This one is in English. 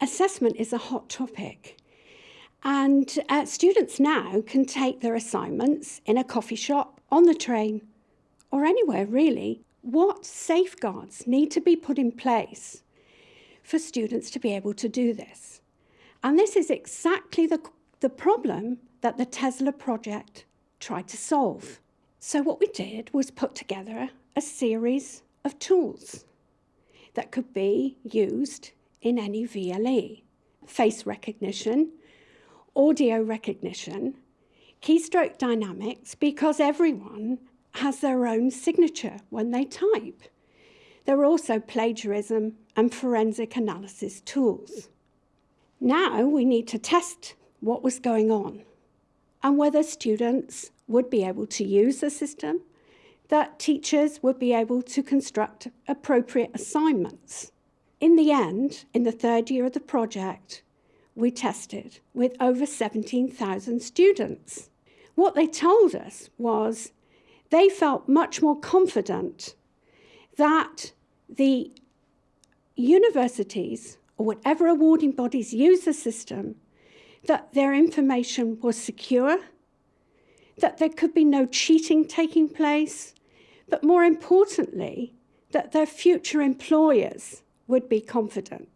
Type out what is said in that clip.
assessment is a hot topic. And uh, students now can take their assignments in a coffee shop, on the train, or anywhere really. What safeguards need to be put in place for students to be able to do this? And this is exactly the, the problem that the Tesla project tried to solve. So what we did was put together a series of tools that could be used in any VLE. Face recognition, audio recognition, keystroke dynamics, because everyone has their own signature when they type. There are also plagiarism and forensic analysis tools. Now we need to test what was going on and whether students would be able to use the system, that teachers would be able to construct appropriate assignments. In the end, in the third year of the project, we tested with over 17,000 students. What they told us was they felt much more confident that the universities or whatever awarding bodies use the system, that their information was secure, that there could be no cheating taking place, but more importantly, that their future employers would be confident.